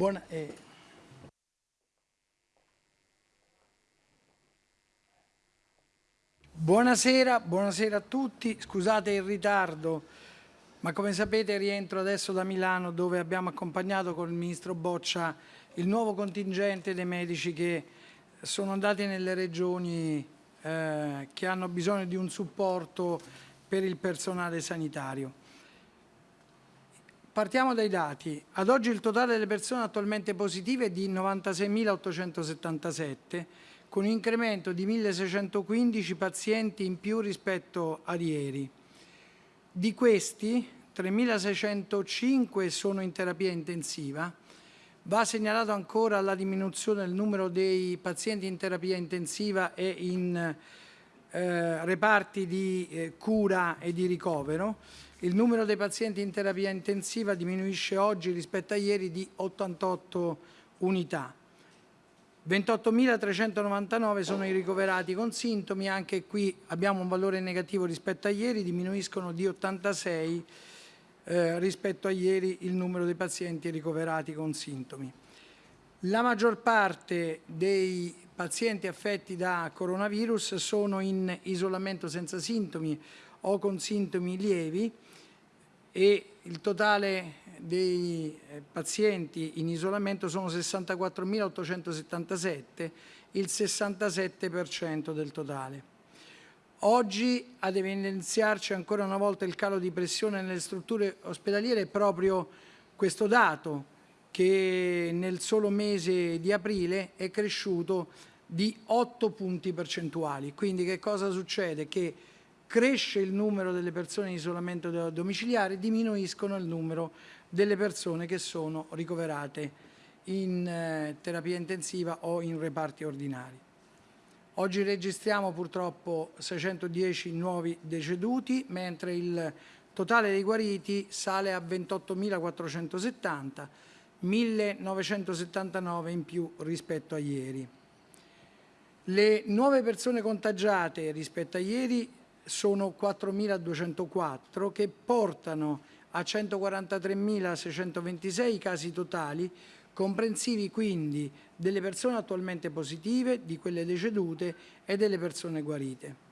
Buona, eh. Buonasera, buonasera a tutti, scusate il ritardo, ma come sapete rientro adesso da Milano dove abbiamo accompagnato con il Ministro Boccia il nuovo contingente dei medici che sono andati nelle regioni eh, che hanno bisogno di un supporto per il personale sanitario. Partiamo dai dati. Ad oggi il totale delle persone attualmente positive è di 96.877, con un incremento di 1.615 pazienti in più rispetto a ieri. Di questi 3.605 sono in terapia intensiva. Va segnalato ancora la diminuzione del numero dei pazienti in terapia intensiva e in eh, reparti di eh, cura e di ricovero il numero dei pazienti in terapia intensiva diminuisce oggi rispetto a ieri di 88 unità. 28.399 sono i ricoverati con sintomi, anche qui abbiamo un valore negativo rispetto a ieri, diminuiscono di 86 eh, rispetto a ieri il numero dei pazienti ricoverati con sintomi. La maggior parte dei pazienti affetti da coronavirus sono in isolamento senza sintomi o con sintomi lievi, e il totale dei eh, pazienti in isolamento sono 64.877, il 67% del totale. Oggi ad evidenziarci ancora una volta il calo di pressione nelle strutture ospedaliere è proprio questo dato che nel solo mese di aprile è cresciuto di 8 punti percentuali. Quindi che cosa succede? Che cresce il numero delle persone in isolamento domiciliare, diminuiscono il numero delle persone che sono ricoverate in eh, terapia intensiva o in reparti ordinari. Oggi registriamo purtroppo 610 nuovi deceduti, mentre il totale dei guariti sale a 28.470, 1.979 in più rispetto a ieri. Le nuove persone contagiate rispetto a ieri sono 4.204 che portano a 143.626 i casi totali, comprensivi quindi delle persone attualmente positive, di quelle decedute e delle persone guarite.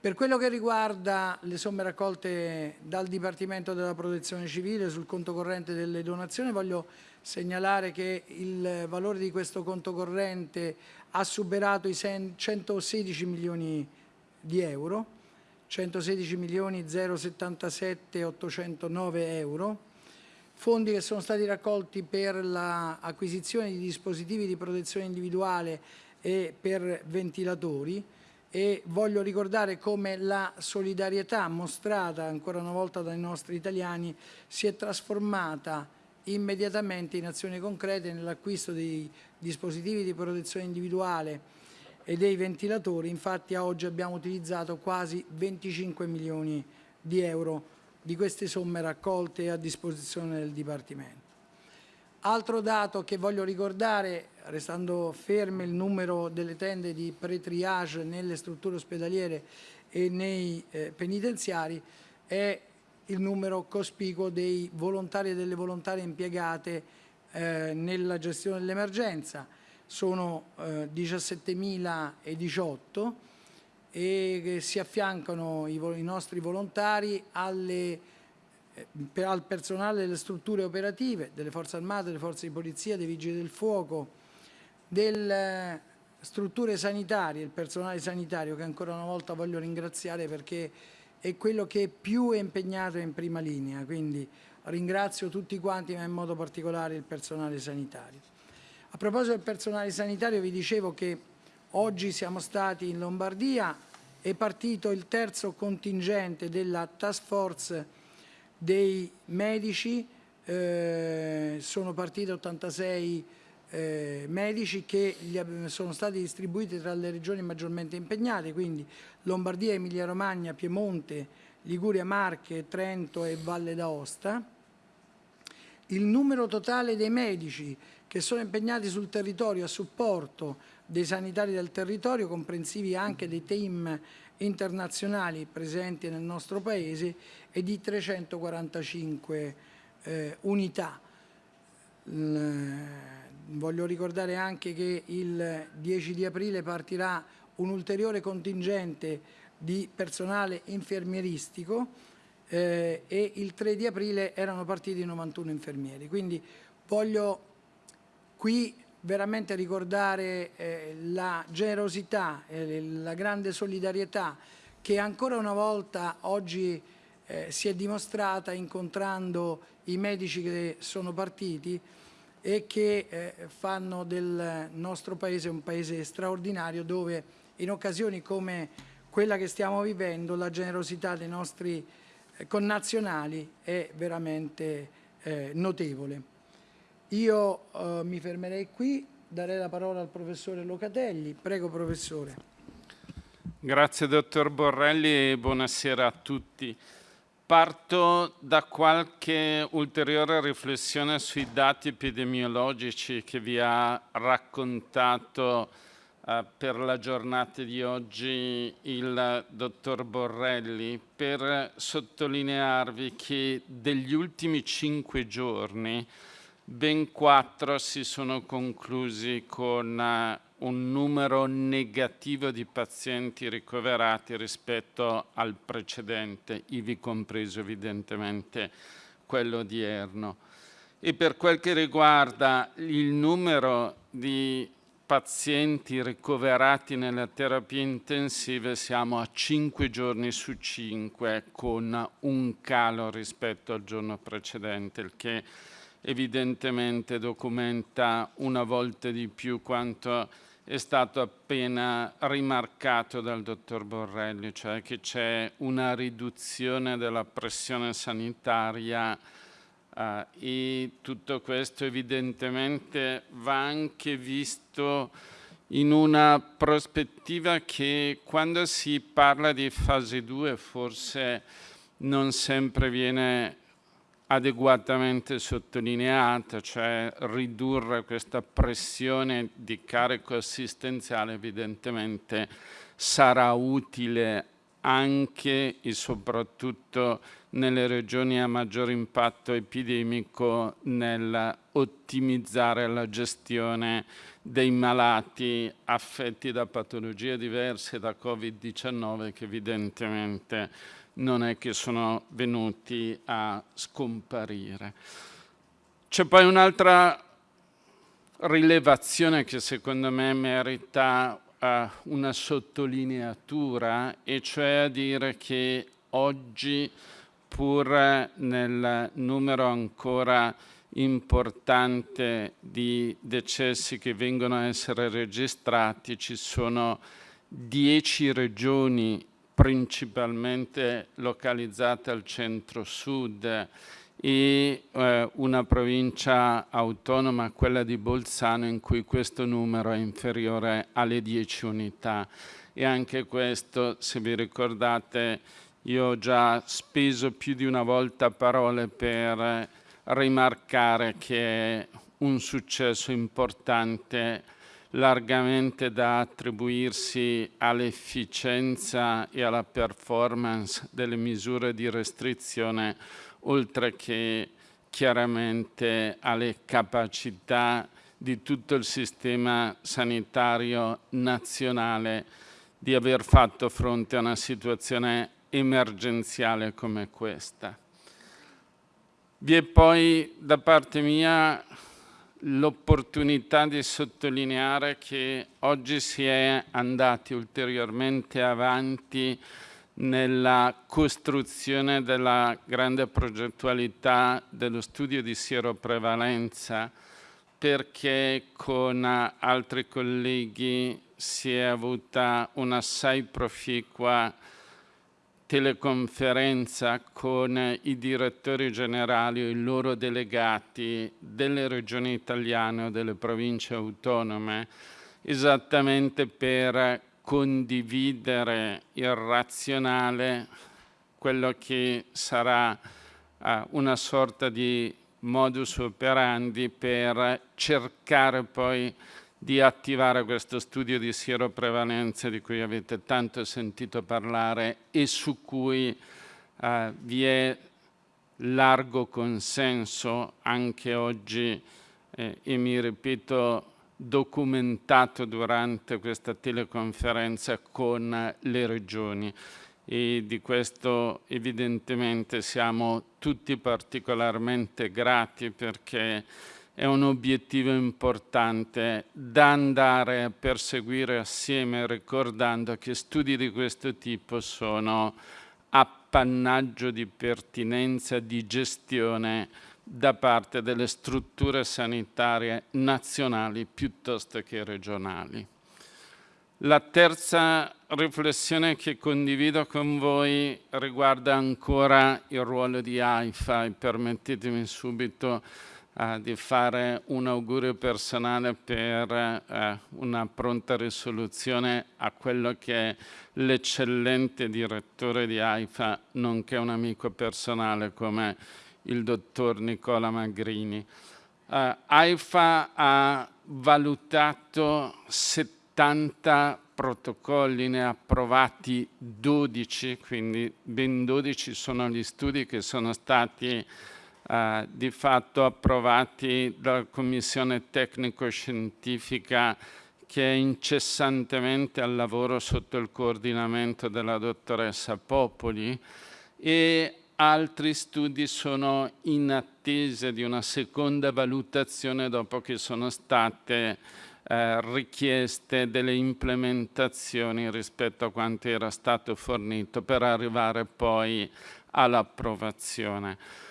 Per quello che riguarda le somme raccolte dal Dipartimento della Protezione Civile sul conto corrente delle donazioni, voglio segnalare che il valore di questo conto corrente ha superato i 116 milioni di di euro, 116 milioni 077 809 euro, fondi che sono stati raccolti per l'acquisizione di dispositivi di protezione individuale e per ventilatori e voglio ricordare come la solidarietà mostrata ancora una volta dai nostri italiani si è trasformata immediatamente in azioni concrete nell'acquisto di dispositivi di protezione individuale e dei ventilatori, infatti a oggi abbiamo utilizzato quasi 25 milioni di euro di queste somme raccolte a disposizione del Dipartimento. Altro dato che voglio ricordare, restando ferme il numero delle tende di pre-triage nelle strutture ospedaliere e nei eh, penitenziari, è il numero cospicuo dei volontari e delle volontarie impiegate eh, nella gestione dell'emergenza sono eh, 17.018 e si affiancano i, i nostri volontari alle, eh, al personale delle strutture operative, delle forze armate, delle forze di polizia, dei vigili del fuoco, delle eh, strutture sanitarie, il personale sanitario che ancora una volta voglio ringraziare perché è quello che più è impegnato in prima linea, quindi ringrazio tutti quanti ma in modo particolare il personale sanitario. A proposito del personale sanitario vi dicevo che oggi siamo stati in Lombardia, è partito il terzo contingente della task force dei medici, eh, sono partiti 86 eh, medici che sono stati distribuiti tra le regioni maggiormente impegnate, quindi Lombardia, Emilia Romagna, Piemonte, Liguria, Marche, Trento e Valle d'Aosta. Il numero totale dei medici che sono impegnati sul territorio a supporto dei sanitari del territorio, comprensivi anche dei team internazionali presenti nel nostro Paese e di 345 eh, unità. voglio ricordare anche che il 10 di aprile partirà un ulteriore contingente di personale infermieristico eh, e il 3 di aprile erano partiti 91 infermieri. Quindi voglio qui veramente ricordare eh, la generosità e la grande solidarietà che ancora una volta oggi eh, si è dimostrata incontrando i medici che sono partiti e che eh, fanno del nostro paese un paese straordinario dove in occasioni come quella che stiamo vivendo la generosità dei nostri eh, connazionali è veramente eh, notevole. Io eh, mi fermerei qui, darei la parola al professore Locatelli. Prego professore. Grazie dottor Borrelli e buonasera a tutti. Parto da qualche ulteriore riflessione sui dati epidemiologici che vi ha raccontato eh, per la giornata di oggi il dottor Borrelli per sottolinearvi che degli ultimi cinque giorni ben quattro si sono conclusi con uh, un numero negativo di pazienti ricoverati rispetto al precedente, ivi compreso evidentemente quello odierno. E per quel che riguarda il numero di pazienti ricoverati nelle terapie intensive siamo a 5 giorni su 5 con un calo rispetto al giorno precedente, il che evidentemente documenta una volta di più quanto è stato appena rimarcato dal dottor Borrelli, cioè che c'è una riduzione della pressione sanitaria eh, e tutto questo evidentemente va anche visto in una prospettiva che quando si parla di fase 2 forse non sempre viene adeguatamente sottolineata, cioè ridurre questa pressione di carico assistenziale evidentemente sarà utile anche e soprattutto nelle regioni a maggior impatto epidemico nel ottimizzare la gestione dei malati affetti da patologie diverse da Covid-19 che evidentemente non è che sono venuti a scomparire. C'è poi un'altra rilevazione che secondo me merita uh, una sottolineatura e cioè a dire che oggi pur nel numero ancora importante di decessi che vengono a essere registrati ci sono dieci regioni principalmente localizzate al centro-sud e eh, una provincia autonoma, quella di Bolzano, in cui questo numero è inferiore alle 10 unità. E anche questo, se vi ricordate, io ho già speso più di una volta parole per rimarcare che è un successo importante largamente da attribuirsi all'efficienza e alla performance delle misure di restrizione, oltre che chiaramente alle capacità di tutto il sistema sanitario nazionale di aver fatto fronte a una situazione emergenziale come questa. Vi è poi da parte mia l'opportunità di sottolineare che oggi si è andati ulteriormente avanti nella costruzione della grande progettualità dello studio di sieroprevalenza perché con altri colleghi si è avuta un'assai proficua teleconferenza con i direttori generali o i loro delegati delle regioni italiane o delle province autonome esattamente per condividere il razionale, quello che sarà uh, una sorta di modus operandi per cercare poi di attivare questo studio di sieroprevalenza di cui avete tanto sentito parlare e su cui eh, vi è largo consenso anche oggi eh, e mi ripeto documentato durante questa teleconferenza con le regioni. E di questo evidentemente siamo tutti particolarmente grati perché è un obiettivo importante da andare a perseguire assieme ricordando che studi di questo tipo sono appannaggio di pertinenza, di gestione da parte delle strutture sanitarie nazionali piuttosto che regionali. La terza riflessione che condivido con voi riguarda ancora il ruolo di AIFA e permettetemi subito uh, di fare un augurio personale per uh, una pronta risoluzione a quello che è l'eccellente direttore di AIFA, nonché un amico personale come il dottor Nicola Magrini. Uh, AIFA ha valutato 70 protocolli, ne ha approvati 12, quindi ben 12 sono gli studi che sono stati di fatto approvati dalla Commissione tecnico-scientifica che è incessantemente al lavoro sotto il coordinamento della dottoressa Popoli e altri studi sono in attesa di una seconda valutazione dopo che sono state eh, richieste delle implementazioni rispetto a quanto era stato fornito per arrivare poi all'approvazione.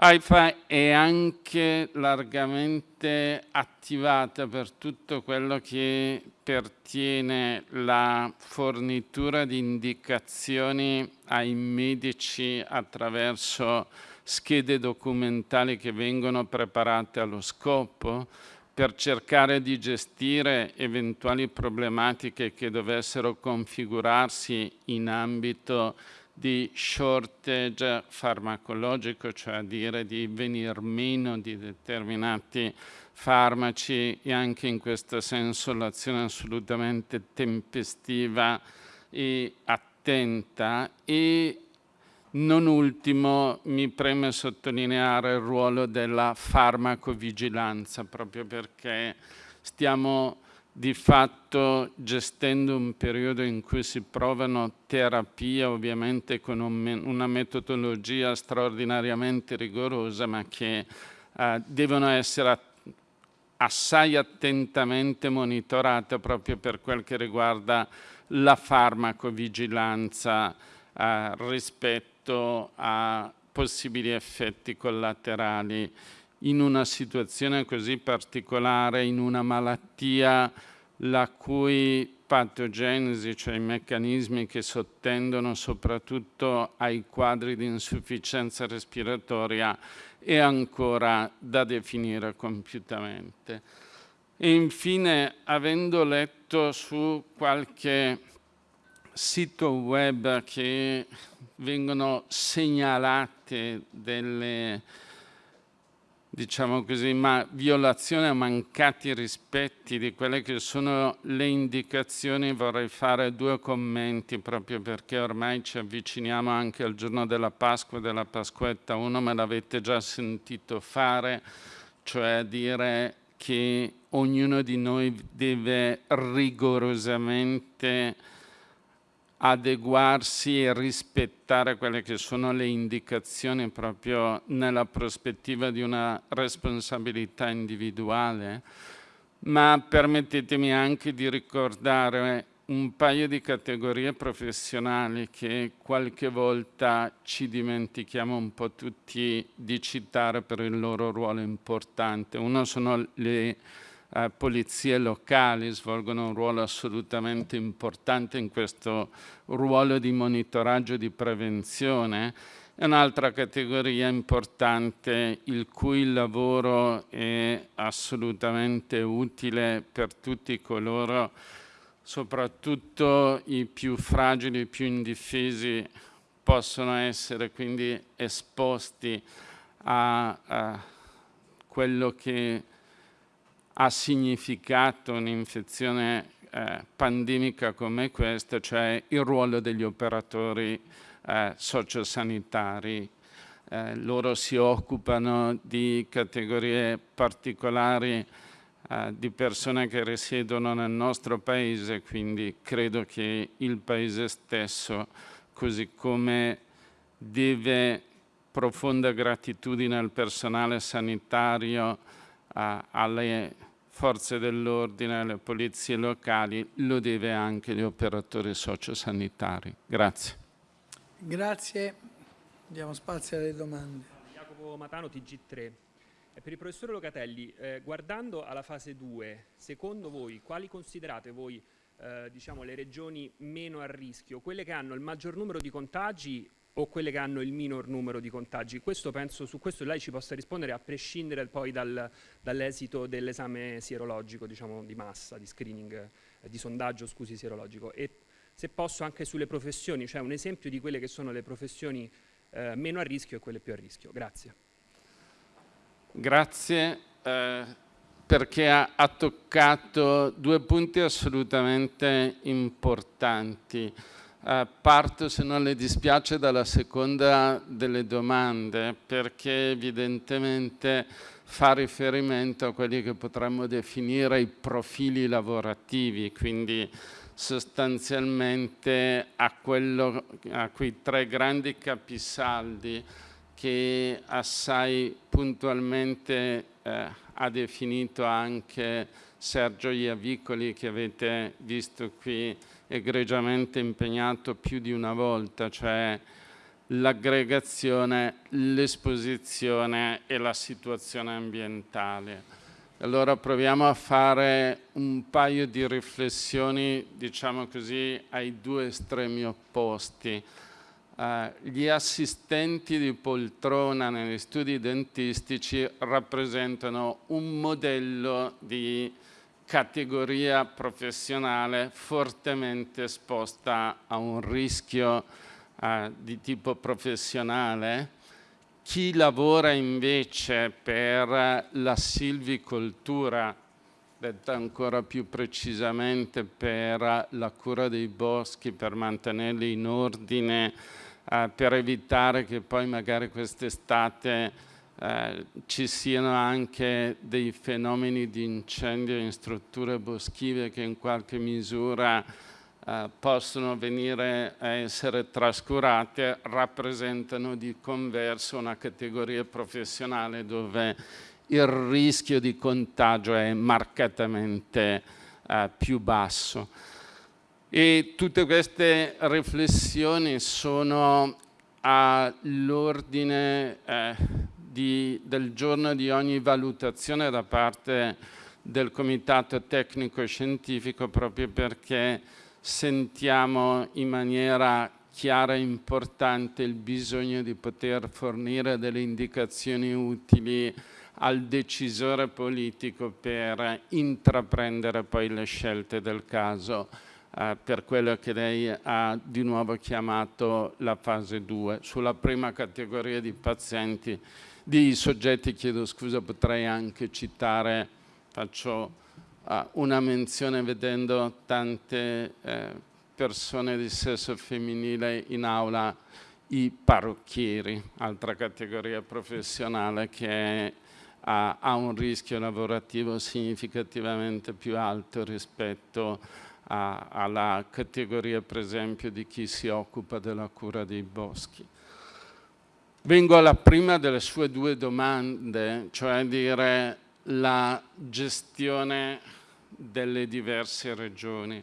AIFA è anche largamente attivata per tutto quello che pertiene la fornitura di indicazioni ai medici attraverso schede documentali che vengono preparate allo scopo per cercare di gestire eventuali problematiche che dovessero configurarsi in ambito di shortage farmacologico, cioè a dire di venir meno di determinati farmaci e anche in questo senso l'azione assolutamente tempestiva e attenta. E non ultimo mi preme sottolineare il ruolo della farmacovigilanza proprio perché stiamo di fatto gestendo un periodo in cui si provano terapie ovviamente con un, una metodologia straordinariamente rigorosa ma che eh, devono essere assai attentamente monitorate proprio per quel che riguarda la farmacovigilanza eh, rispetto a possibili effetti collaterali in una situazione così particolare, in una malattia la cui patogenesi, cioè i meccanismi che sottendono soprattutto ai quadri di insufficienza respiratoria, è ancora da definire compiutamente. E infine, avendo letto su qualche sito web che vengono segnalate delle diciamo così, ma violazione o mancati rispetti di quelle che sono le indicazioni, vorrei fare due commenti proprio perché ormai ci avviciniamo anche al giorno della Pasqua e della Pasquetta. Uno me l'avete già sentito fare, cioè dire che ognuno di noi deve rigorosamente adeguarsi e rispettare quelle che sono le indicazioni proprio nella prospettiva di una responsabilità individuale, ma permettetemi anche di ricordare un paio di categorie professionali che qualche volta ci dimentichiamo un po' tutti di citare per il loro ruolo importante. Uno sono le eh, polizie locali svolgono un ruolo assolutamente importante in questo ruolo di monitoraggio e di prevenzione. E un'altra categoria importante il cui lavoro è assolutamente utile per tutti coloro, soprattutto i più fragili, i più indifesi, possono essere quindi esposti a, a quello che ha significato un'infezione eh, pandemica come questa, cioè il ruolo degli operatori eh, sociosanitari. eh, loro si occupano di categorie particolari eh, di persone che risiedono nel nostro paese, quindi credo che il paese stesso, così come deve profonda gratitudine al personale sanitario, eh, alle forze dell'ordine, alle polizie locali, lo deve anche agli operatori sociosanitari. Grazie. Grazie. Diamo spazio alle domande. Jacopo Matano, TG3. Per il professore Locatelli, eh, guardando alla fase 2, secondo voi quali considerate voi eh, diciamo, le regioni meno a rischio? Quelle che hanno il maggior numero di contagi o quelle che hanno il minor numero di contagi? Questo penso, su questo lei ci possa rispondere a prescindere poi dal, dall'esito dell'esame sierologico, diciamo di massa, di screening, eh, di sondaggio, scusi, sierologico. E se posso anche sulle professioni, cioè un esempio di quelle che sono le professioni eh, meno a rischio e quelle più a rischio. Grazie. Grazie eh, perché ha, ha, toccato due punti assolutamente importanti. Eh, parto, se non le dispiace, dalla seconda delle domande perché evidentemente fa riferimento a quelli che potremmo definire i profili lavorativi, quindi sostanzialmente a, quello, a quei tre grandi capisaldi che assai puntualmente eh, ha definito anche Sergio Iavicoli che avete visto qui egregiamente impegnato più di una volta, cioè l'aggregazione, l'esposizione e la situazione ambientale. Allora proviamo a fare un paio di riflessioni, diciamo così, ai due estremi opposti. Uh, gli assistenti di poltrona negli studi dentistici rappresentano un modello di categoria professionale fortemente esposta a un rischio uh, di tipo professionale. Chi lavora invece per la silvicoltura, detta ancora più precisamente per la cura dei boschi, per mantenerli in ordine, eh, per evitare che poi magari quest'estate eh, ci siano anche dei fenomeni di incendio in strutture boschive che in qualche misura eh, possono venire a essere trascurate rappresentano di converso una categoria professionale dove il rischio di contagio è marcatamente eh, più basso. E tutte queste riflessioni sono all'ordine eh, del giorno di ogni valutazione da parte del Comitato Tecnico Scientifico proprio perché sentiamo in maniera chiara e importante il bisogno di poter fornire delle indicazioni utili al decisore politico per intraprendere poi le scelte del caso eh, per quello che lei ha di nuovo chiamato la fase 2. Sulla prima categoria di pazienti, di soggetti, chiedo scusa, potrei anche citare, faccio una menzione vedendo tante eh, persone di sesso femminile in aula, i parrucchieri, altra categoria professionale che ha, ha un rischio lavorativo significativamente più alto rispetto a, alla categoria per esempio di chi si occupa della cura dei boschi. Vengo alla prima delle sue due domande, cioè dire la gestione delle diverse regioni.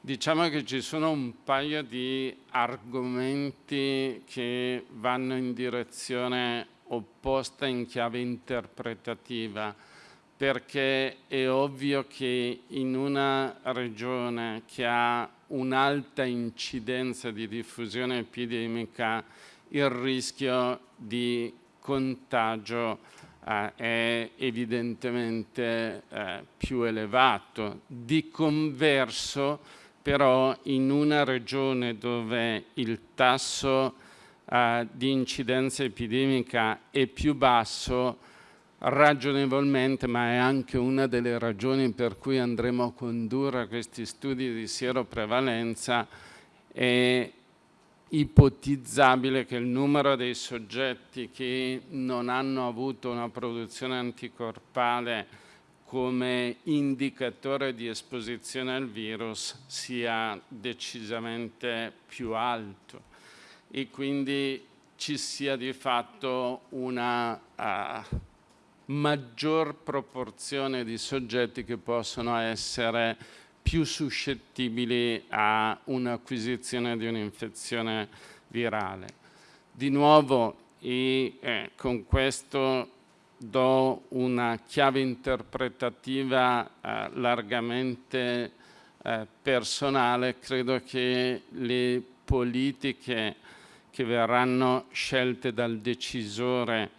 Diciamo che ci sono un paio di argomenti che vanno in direzione opposta in chiave interpretativa, perché è ovvio che in una regione che ha un'alta incidenza di diffusione epidemica il rischio di contagio eh, è evidentemente eh, più elevato. Di converso però in una regione dove il tasso eh, di incidenza epidemica è più basso, ragionevolmente, ma è anche una delle ragioni per cui andremo a condurre questi studi di sieroprevalenza, è ipotizzabile che il numero dei soggetti che non hanno avuto una produzione anticorpale come indicatore di esposizione al virus sia decisamente più alto. E quindi ci sia di fatto una uh, maggior proporzione di soggetti che possono essere più suscettibili a un'acquisizione di un'infezione virale. Di nuovo, e eh, con questo do una chiave interpretativa eh, largamente eh, personale, credo che le politiche che verranno scelte dal decisore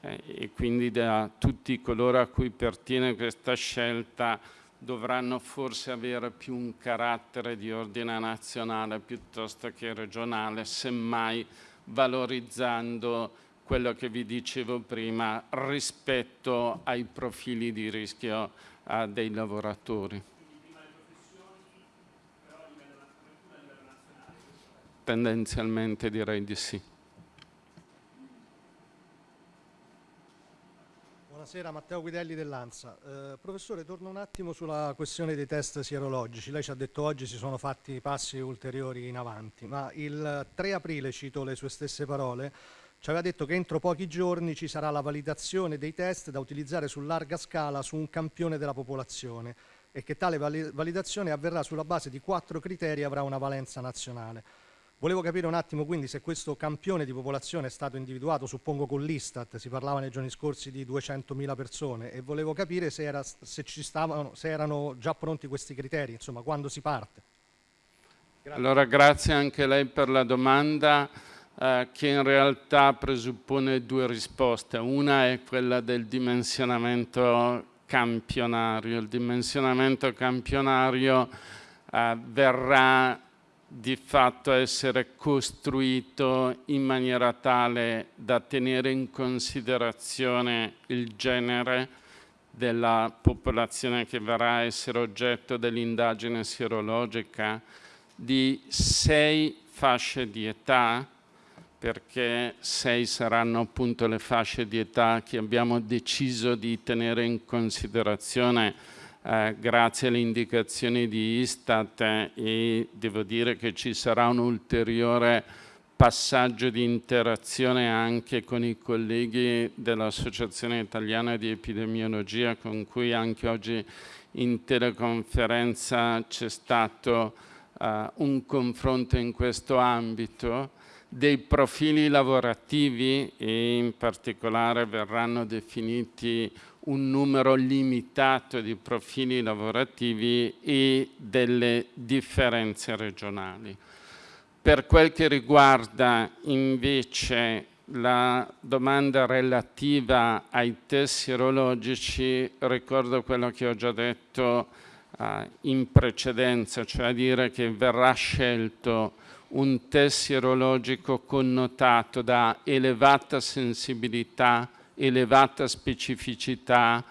eh, e quindi da tutti coloro a cui pertiene questa scelta dovranno forse avere più un carattere di ordine nazionale piuttosto che regionale, semmai valorizzando quello che vi dicevo prima rispetto ai profili di rischio uh, dei lavoratori. Tendenzialmente direi di sì. Buonasera, Matteo Guidelli dell'ANSA. Eh, professore, torno un attimo sulla questione dei test sierologici. Lei ci ha detto oggi si sono fatti passi ulteriori in avanti, ma il 3 aprile, cito le sue stesse parole, ci aveva detto che entro pochi giorni ci sarà la validazione dei test da utilizzare su larga scala su un campione della popolazione e che tale validazione avverrà sulla base di quattro criteri e avrà una valenza nazionale. Volevo capire un attimo quindi se questo campione di popolazione è stato individuato, suppongo con l'Istat, si parlava nei giorni scorsi di 200.000 persone e volevo capire se, era, se, stavano, se, erano già pronti questi criteri, insomma quando si parte. Grazie. Allora grazie anche lei per la domanda eh, che in realtà presuppone due risposte. Una è quella del dimensionamento campionario. Il dimensionamento campionario eh, verrà di fatto essere costruito in maniera tale da tenere in considerazione il genere della popolazione che verrà a essere oggetto dell'indagine sierologica di sei fasce di età, perché sei saranno appunto le fasce di età che abbiamo deciso di tenere in considerazione eh, grazie alle indicazioni di Istat eh, e devo dire che ci sarà un ulteriore passaggio di interazione anche con i colleghi dell'Associazione Italiana di Epidemiologia con cui anche oggi in teleconferenza c'è stato uh, un confronto in questo ambito. Dei profili lavorativi e in particolare verranno definiti un numero limitato di profili lavorativi e delle differenze regionali. Per quel che riguarda invece la domanda relativa ai test sierologici, ricordo quello che ho già detto uh, in precedenza, cioè a dire che verrà scelto un test sierologico connotato da elevata sensibilità elevata specificità,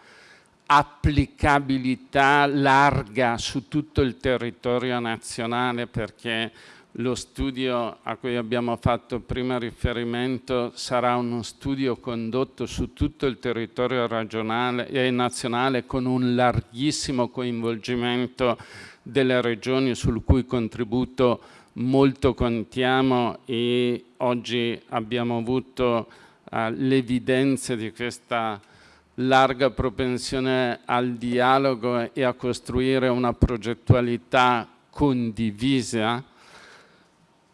applicabilità larga su tutto il territorio nazionale perché lo studio a cui abbiamo fatto prima riferimento sarà uno studio condotto su tutto il territorio regionale e nazionale con un larghissimo coinvolgimento delle regioni sul cui contributo molto contiamo e oggi abbiamo avuto uh, l'evidenza di questa larga propensione al dialogo e a costruire una progettualità condivisa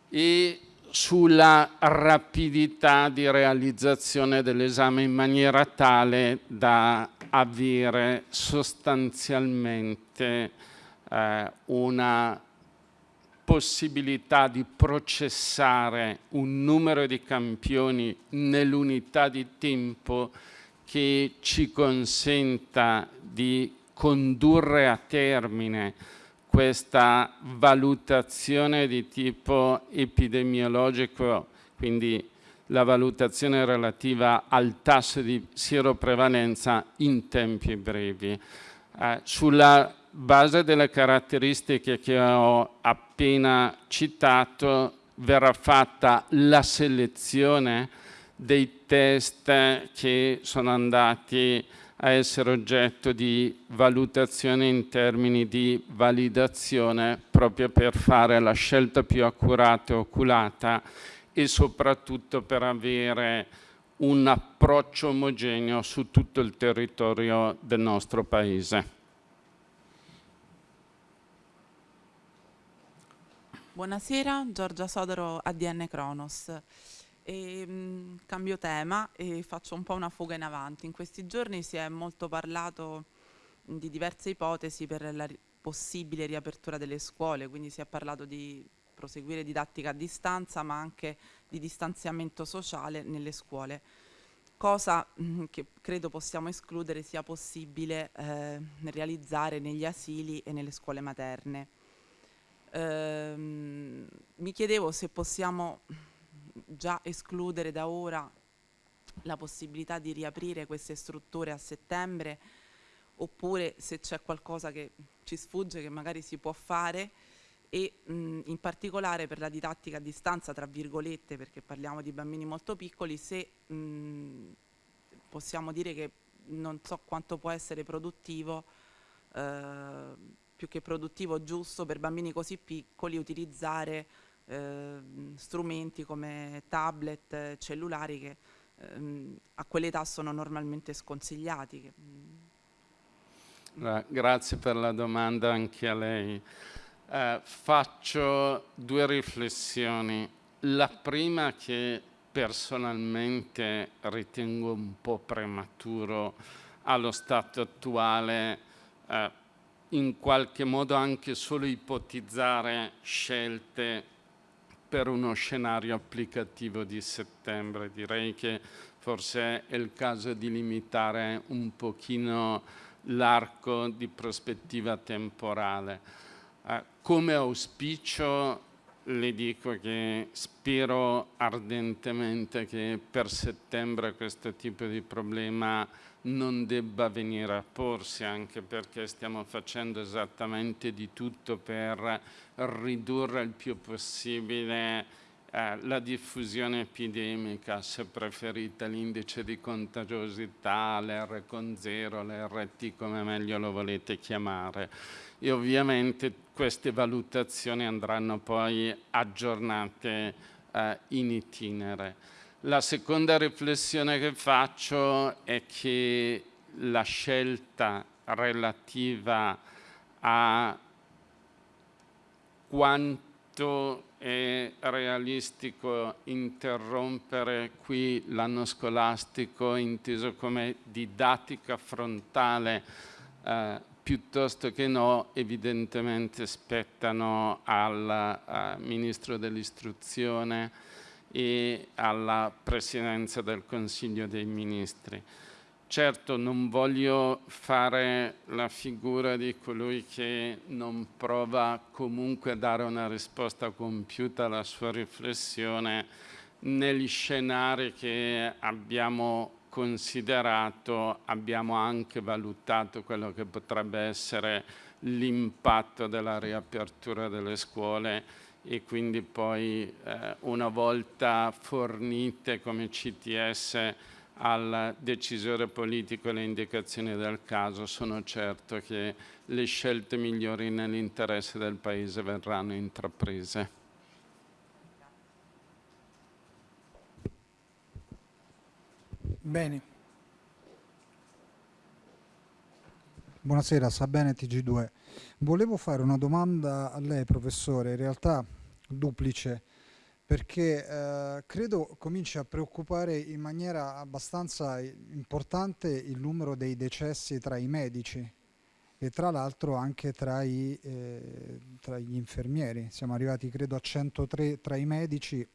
e sulla rapidità di realizzazione dell'esame in maniera tale da avere sostanzialmente eh, una possibilità di processare un numero di campioni nell'unità di tempo che ci consenta di condurre a termine questa valutazione di tipo epidemiologico, quindi la valutazione relativa al tasso di sieroprevalenza in tempi brevi. Eh, sulla base delle caratteristiche che ho appena citato, verrà fatta la selezione dei test che sono andati a essere oggetto di valutazione in termini di validazione proprio per fare la scelta più accurata e oculata e soprattutto per avere un approccio omogeneo su tutto il territorio del nostro Paese. Buonasera, Giorgia Sodaro, ADN Kronos. E, mh, cambio tema e faccio un po' una fuga in avanti. In questi giorni si è molto parlato di diverse ipotesi per la ri possibile riapertura delle scuole, quindi si è parlato di proseguire didattica a distanza ma anche di distanziamento sociale nelle scuole, cosa mh, che credo possiamo escludere sia possibile eh, realizzare negli asili e nelle scuole materne ehm, mi chiedevo se possiamo già escludere da ora la possibilità di riaprire queste strutture a settembre oppure se c'è qualcosa che ci sfugge che magari si può fare e mh, in particolare per la didattica a distanza, tra virgolette, perché parliamo di bambini molto piccoli, se mh, possiamo dire che non so quanto può essere produttivo eh, più che produttivo giusto per bambini così piccoli utilizzare eh, strumenti come tablet, cellulari che ehm, a quell'età sono normalmente sconsigliati. Mm. Grazie per la domanda anche a lei. Eh, faccio due riflessioni. La prima che personalmente ritengo un po' prematuro allo stato attuale eh, in qualche modo anche solo ipotizzare scelte per uno scenario applicativo di settembre. Direi che forse è il caso di limitare un pochino l'arco di prospettiva temporale. Eh, come auspicio le dico che spero ardentemente che per settembre questo tipo di problema non debba venire a porsi, anche perché stiamo facendo esattamente di tutto per ridurre il più possibile eh, la diffusione epidemica, se preferite l'indice di contagiosità, l'R con zero, l'RT come meglio lo volete chiamare. E ovviamente queste valutazioni andranno poi aggiornate eh, in itinere. La seconda riflessione che faccio è che la scelta relativa a quanto è realistico interrompere qui l'anno scolastico inteso come didattica frontale eh, piuttosto che no, evidentemente spettano al uh, Ministro dell'Istruzione e alla Presidenza del Consiglio dei Ministri. Certo non voglio fare la figura di colui che non prova comunque a dare una risposta compiuta alla sua riflessione negli scenari che abbiamo considerato, abbiamo anche valutato quello che potrebbe essere l'impatto della riapertura delle scuole e quindi poi eh, una volta fornite come CTS al decisore politico le indicazioni del caso, sono certo che le scelte migliori nell'interesse del Paese verranno intraprese. Bene. Buonasera, Sabene TG2. Volevo fare una domanda a lei, professore, in realtà duplice, perché eh, credo cominci a preoccupare in maniera abbastanza importante il numero dei decessi tra i medici e tra l'altro anche tra, i, eh, tra, gli infermieri. Siamo arrivati credo a 103 tra i medici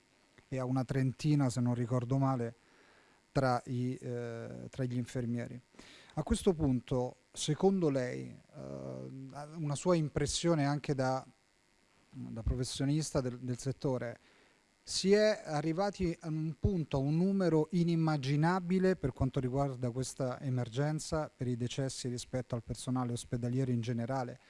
e a una trentina, se non ricordo male, tra, i, eh, tra gli infermieri. A questo punto, secondo lei, eh, una sua impressione anche da, da professionista del, del, settore, si è arrivati a un punto, a un numero inimmaginabile per quanto riguarda questa emergenza, per i decessi rispetto al personale ospedaliero in generale,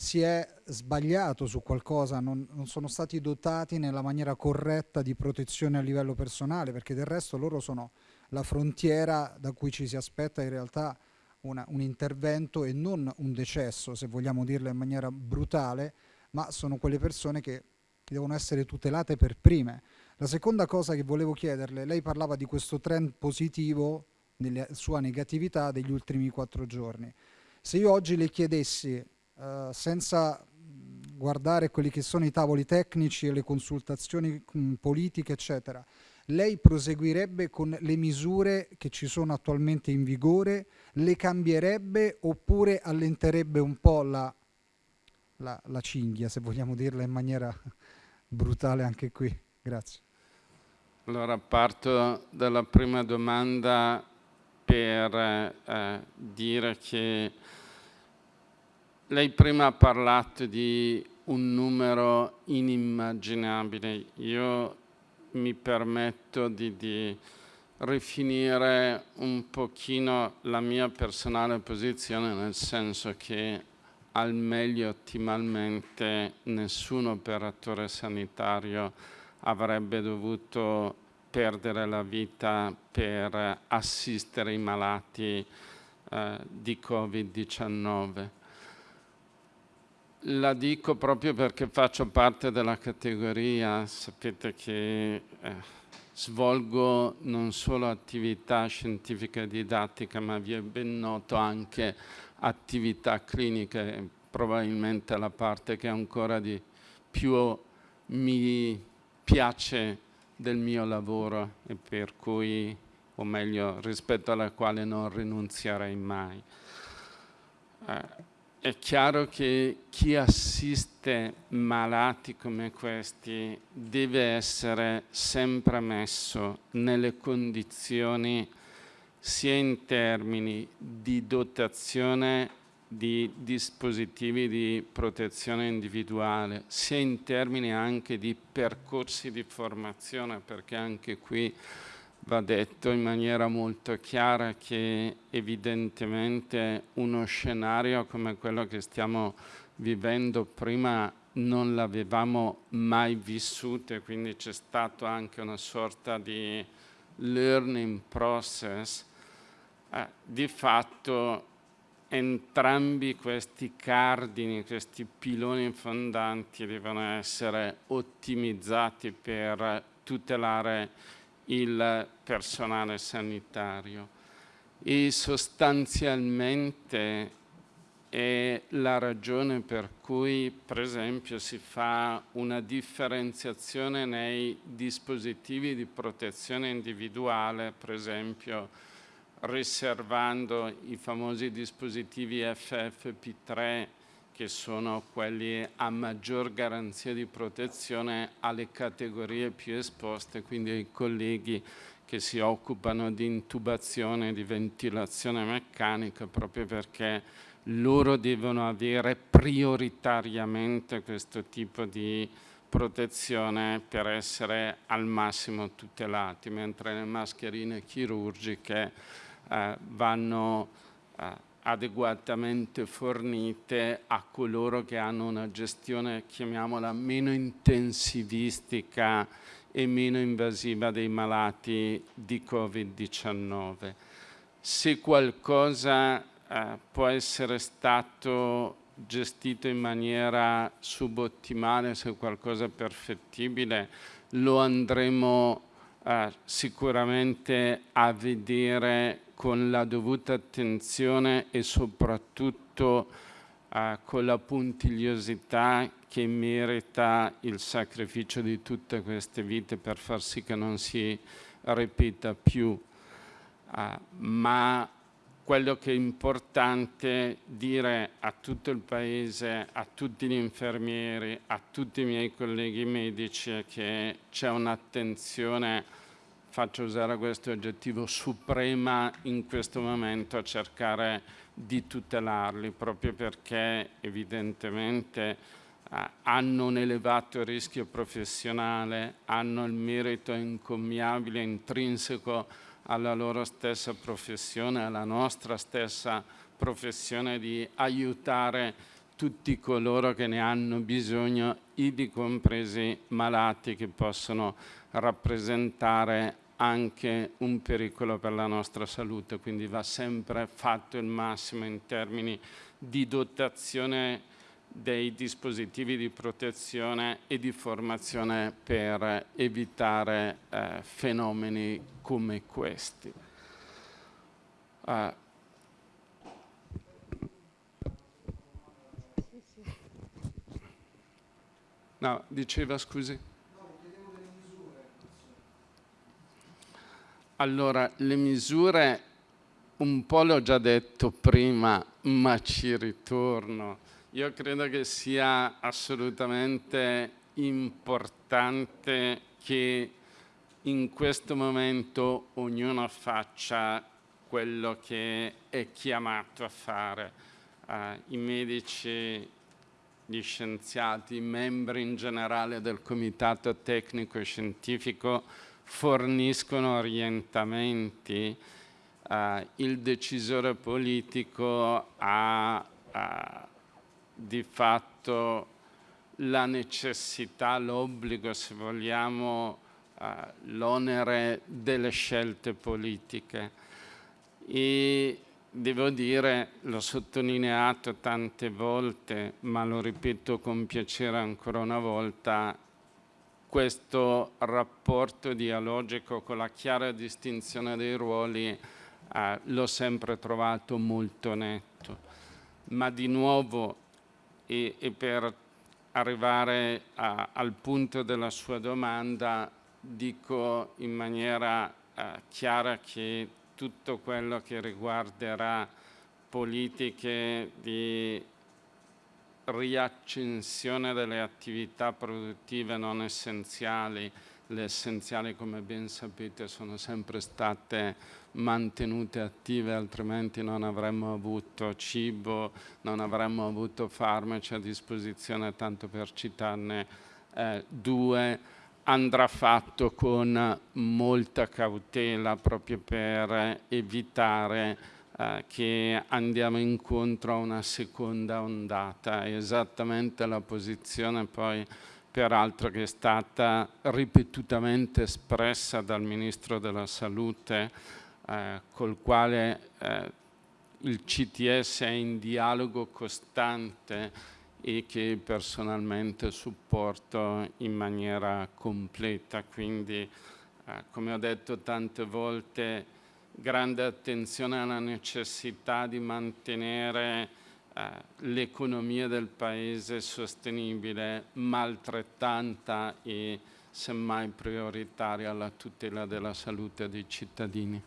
si è sbagliato su qualcosa, non, non, sono stati dotati nella maniera corretta di protezione a livello personale, perché del resto loro sono la frontiera da cui ci si aspetta in realtà una, un intervento e non un decesso, se vogliamo dirlo in maniera brutale, ma sono quelle persone che devono essere tutelate per prime. La seconda cosa che volevo chiederle, lei parlava di questo trend positivo nella sua negatività degli ultimi quattro giorni. Se io oggi le chiedessi, uh, senza guardare quelli che sono i tavoli tecnici e le consultazioni mh, mm, politiche, eccetera, lei proseguirebbe con le misure che ci sono attualmente in vigore, le cambierebbe oppure allenterebbe un po' la, la, la cinghia, se vogliamo dirla in maniera brutale anche qui? Grazie. Allora parto dalla prima domanda per eh, dire che lei prima ha parlato di un numero inimmaginabile. Io mi permetto di, di rifinire un pochino la mia personale posizione nel senso che al meglio ottimalmente nessun operatore sanitario avrebbe dovuto perdere la vita per assistere i malati eh, di Covid-19. La dico proprio perché faccio parte della categoria, sapete che eh, svolgo non solo attività scientifica e didattica, ma vi è ben noto anche attività cliniche, probabilmente la parte che ancora di più mi piace del mio lavoro e per cui, o meglio, rispetto alla quale non rinunzierei mai. Eh, è chiaro che chi assiste malati come questi deve essere sempre messo nelle condizioni sia in termini di dotazione di dispositivi di protezione individuale, sia in termini anche di percorsi di formazione, perché anche qui va detto in maniera molto chiara che evidentemente uno scenario come quello che stiamo vivendo prima non l'avevamo mai vissuto e quindi c'è stato anche una sorta di learning process. Eh, di fatto entrambi questi cardini, questi piloni fondanti devono essere ottimizzati per tutelare il personale sanitario. E sostanzialmente è la ragione per cui per esempio si fa una differenziazione nei dispositivi di protezione individuale, per esempio riservando i famosi dispositivi FFP3 che sono quelli a maggior garanzia di protezione alle categorie più esposte, quindi ai colleghi che si occupano di intubazione, di ventilazione meccanica, proprio perché loro devono avere prioritariamente questo tipo di protezione per essere al massimo tutelati, mentre le mascherine chirurgiche eh, vanno eh, adeguatamente fornite a coloro che hanno una gestione, chiamiamola, meno intensivistica e meno invasiva dei malati di Covid-19. Se qualcosa eh, può essere stato gestito in maniera subottimale, se qualcosa è perfettibile, lo andremo eh, sicuramente a vedere con la dovuta attenzione e soprattutto eh, con la puntigliosità che merita il sacrificio di tutte queste vite per far sì che non si ripeta più. Uh, ma quello che è importante dire a tutto il Paese, a tutti gli infermieri, a tutti i miei colleghi medici è che c'è un'attenzione faccio usare questo aggettivo, suprema in questo momento a cercare di tutelarli, proprio perché evidentemente eh, hanno un elevato rischio professionale, hanno il merito incommiabile, intrinseco alla loro stessa professione, alla nostra stessa professione di aiutare tutti coloro che ne hanno bisogno, ivi compresi malati che possono rappresentare anche un pericolo per la nostra salute, quindi va sempre fatto il massimo in termini di dotazione dei dispositivi di protezione e di formazione per evitare eh, fenomeni come questi. Uh, No, diceva scusi. Allora, le misure, un po' l'ho già detto prima, ma ci ritorno. Io credo che sia assolutamente importante che in questo momento ognuno faccia quello che è chiamato a fare. Uh, I medici gli scienziati, i membri in generale del comitato tecnico e scientifico forniscono orientamenti, eh, il decisore politico ha eh, di fatto la necessità, l'obbligo, se vogliamo, eh, l'onere delle scelte politiche. E devo dire, l'ho sottolineato tante volte, ma lo ripeto con piacere ancora una volta, questo rapporto dialogico con la chiara distinzione dei ruoli eh, l'ho sempre trovato molto netto. Ma di nuovo, e, e per arrivare a, al punto della sua domanda, dico in maniera eh, chiara che tutto quello che riguarderà politiche di riaccensione delle attività produttive non essenziali, le essenziali come ben sapete sono sempre state mantenute attive altrimenti non avremmo avuto cibo, non avremmo avuto farmaci a disposizione tanto per citarne eh, due. Andrà fatto con molta cautela proprio per evitare eh, che andiamo incontro a una seconda ondata. Esattamente la posizione poi peraltro che è stata ripetutamente espressa dal Ministro della Salute eh, col quale eh, il CTS è in dialogo costante e che personalmente supporto in maniera completa. Quindi, eh, come ho detto tante volte, grande attenzione alla necessità di mantenere eh, l'economia del Paese sostenibile, ma altrettanta e semmai prioritaria alla tutela della salute dei cittadini.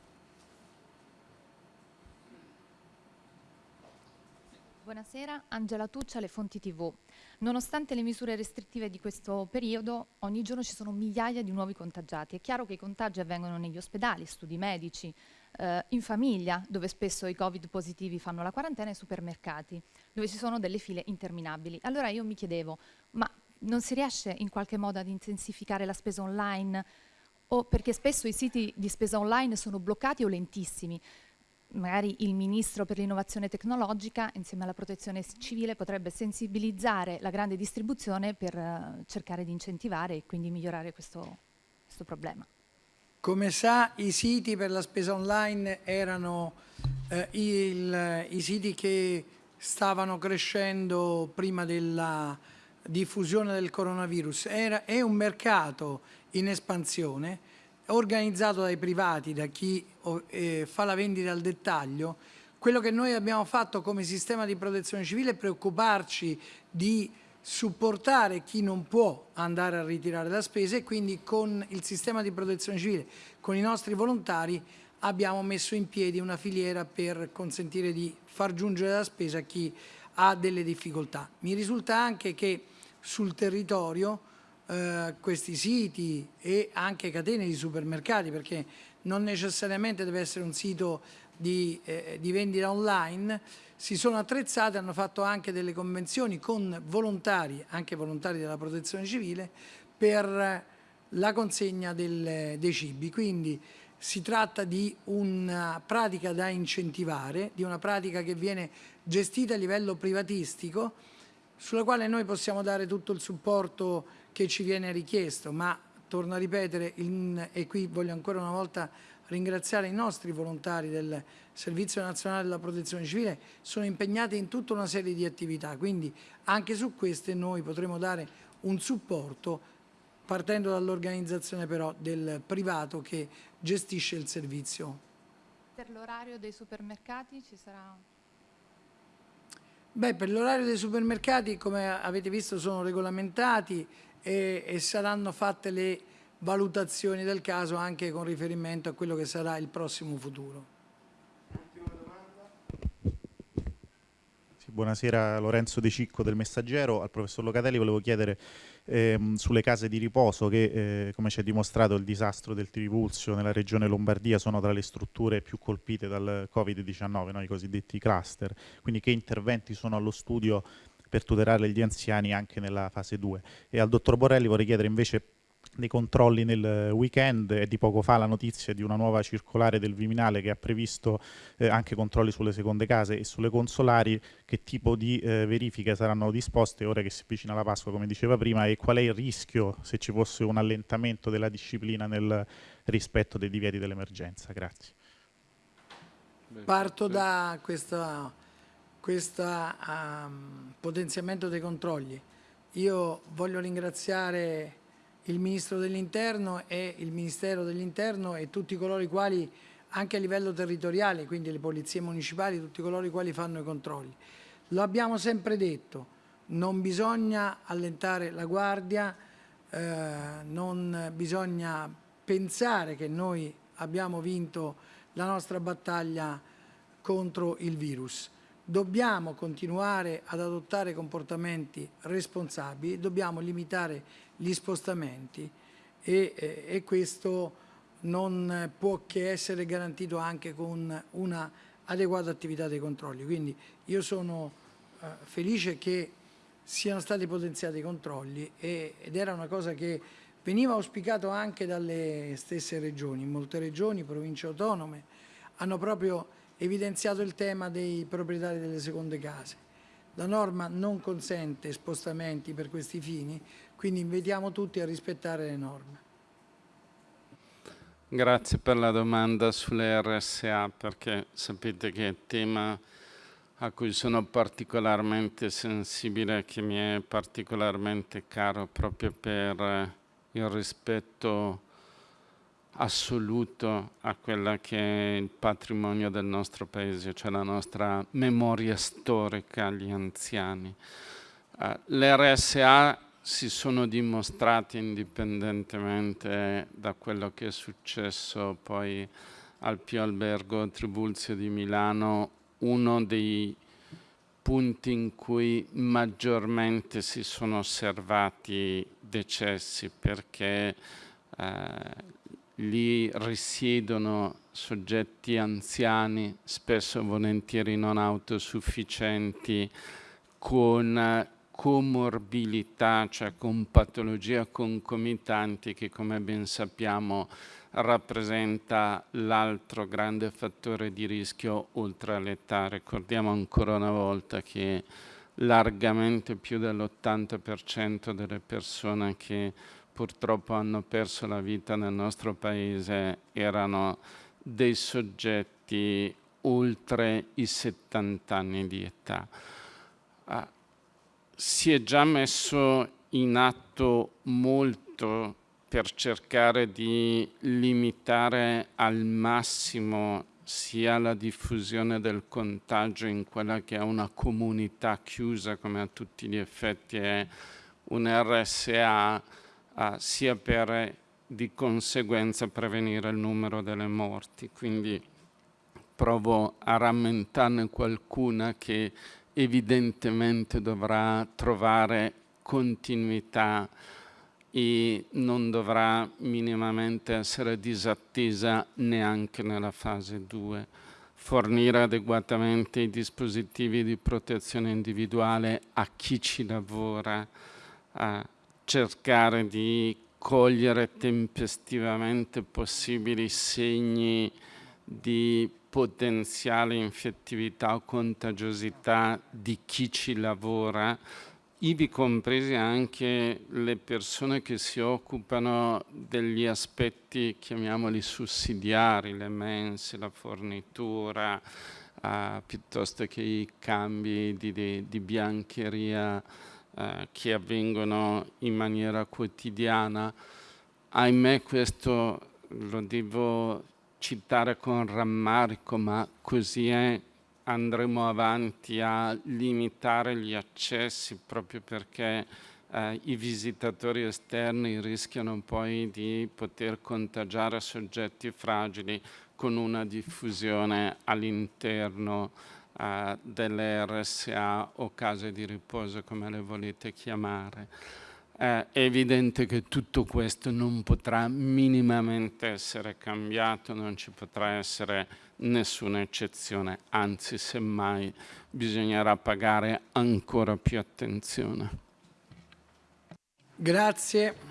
Buonasera, Angela Tuccia, Le Fonti TV. Nonostante le misure restrittive di questo periodo, ogni giorno ci sono migliaia di nuovi contagiati. È chiaro che i contagi avvengono negli ospedali, studi medici, eh, in famiglia, dove spesso i Covid positivi fanno la quarantena, e supermercati, dove ci sono delle file interminabili. Allora io mi chiedevo, ma non si riesce in qualche modo ad intensificare la spesa online? O perché spesso i siti di spesa online sono bloccati o lentissimi magari il Ministro per l'innovazione tecnologica insieme alla protezione civile potrebbe sensibilizzare la grande distribuzione per uh, cercare di incentivare e quindi migliorare questo, questo, problema. Come sa i siti per la spesa online erano eh, il, i siti che stavano crescendo prima della diffusione del coronavirus. Era, è un mercato in espansione organizzato dai privati, da chi eh, fa la vendita al dettaglio, quello che noi abbiamo fatto come sistema di protezione civile è preoccuparci di supportare chi non può andare a ritirare la spesa e quindi con il sistema di protezione civile, con i nostri volontari, abbiamo messo in piedi una filiera per consentire di far giungere la spesa a chi ha delle difficoltà. Mi risulta anche che sul territorio eh, questi siti e anche catene di supermercati perché non necessariamente deve essere un sito di, eh, di vendita online, si sono attrezzati, hanno fatto anche delle convenzioni con volontari, anche volontari della protezione civile, per la consegna del, dei cibi. Quindi si tratta di una pratica da incentivare, di una pratica che viene gestita a livello privatistico sulla quale noi possiamo dare tutto il supporto che ci viene richiesto, ma torno a ripetere, in, e qui voglio ancora una volta ringraziare i nostri volontari del Servizio Nazionale della Protezione Civile, sono impegnati in tutta una serie di attività, quindi anche su queste noi potremo dare un supporto partendo dall'organizzazione però del privato che gestisce il servizio. Per l'orario dei supermercati ci sarà... Beh, per l'orario dei supermercati, come avete visto, sono regolamentati e, e saranno fatte le valutazioni del caso anche con riferimento a quello che sarà il prossimo futuro. buonasera Lorenzo De Cicco del Messaggero. Al professor Locatelli volevo chiedere ehm, sulle case di riposo che, eh, come ci è dimostrato, il disastro del Trivulzio nella regione Lombardia sono tra le strutture più colpite dal Covid-19, no? i cosiddetti cluster. Quindi che interventi sono allo studio per tutelare gli anziani anche nella fase 2? E al dottor Borrelli vorrei chiedere invece dei controlli nel weekend e di poco fa la notizia di una nuova circolare del Viminale che ha previsto eh, anche controlli sulle seconde case e sulle consolari, che tipo di eh, verifiche saranno disposte ora che si avvicina la Pasqua come diceva prima e qual è il rischio se ci fosse un allentamento della disciplina nel rispetto dei divieti dell'emergenza. Grazie. Parto da questo um, potenziamento dei controlli. Io voglio ringraziare il Ministro dell'Interno e il Ministero dell'Interno e tutti coloro i quali anche a livello territoriale, quindi le polizie municipali, tutti coloro i quali fanno i controlli. Lo abbiamo sempre detto, non bisogna allentare la guardia, eh, non bisogna pensare che noi abbiamo vinto la nostra battaglia contro il virus. Dobbiamo continuare ad adottare comportamenti responsabili, dobbiamo limitare gli spostamenti e, e, questo non può che essere garantito anche con una adeguata attività dei controlli. Quindi io sono eh, felice che siano stati potenziati i controlli ed era una cosa che veniva auspicato anche dalle stesse regioni. Molte regioni, province autonome, hanno proprio evidenziato il tema dei proprietari delle seconde case. La norma non consente spostamenti per questi fini, quindi invitiamo tutti a rispettare le norme. Grazie per la domanda sulle RSA perché sapete che è tema a cui sono particolarmente sensibile e che mi è particolarmente caro proprio per il rispetto assoluto a quella che è il patrimonio del nostro paese, cioè la nostra memoria storica agli anziani. Uh, le RSA si sono dimostrati indipendentemente da quello che è successo poi al Pio Albergo Tribulzio di Milano uno dei punti in cui maggiormente si sono osservati decessi perché eh, lì risiedono soggetti anziani, spesso volentieri non autosufficienti, con comorbilità, cioè con patologie concomitanti che come ben sappiamo rappresenta l'altro grande fattore di rischio oltre all'età. Ricordiamo ancora una volta che largamente più dell'80% delle persone che purtroppo hanno perso la vita nel nostro paese erano dei soggetti oltre i 70 anni di età. Si è già messo in atto molto per cercare di limitare al massimo sia la diffusione del contagio in quella che è una comunità chiusa come a tutti gli effetti è un RSA, sia per di conseguenza prevenire il numero delle morti. Quindi provo a rammentarne qualcuna che evidentemente dovrà trovare continuità e non dovrà minimamente essere disattesa neanche nella fase 2. Fornire adeguatamente i dispositivi di protezione individuale a chi ci lavora, a cercare di cogliere tempestivamente possibili segni di potenziale infettività o contagiosità di chi ci lavora ivi compresi anche le persone che si occupano degli aspetti, chiamiamoli sussidiari, le mense, la fornitura, eh, piuttosto che i cambi di, di, di biancheria eh, che avvengono in maniera quotidiana. Ahimè questo lo devo citare con rammarico, ma così è andremo avanti a limitare gli accessi proprio perché eh, i visitatori esterni rischiano poi di poter contagiare soggetti fragili con una diffusione all'interno eh, delle RSA o case di riposo come le volete chiamare. Eh, è evidente che tutto questo non potrà minimamente essere cambiato, non ci potrà essere nessuna eccezione, anzi semmai bisognerà pagare ancora più attenzione. Grazie.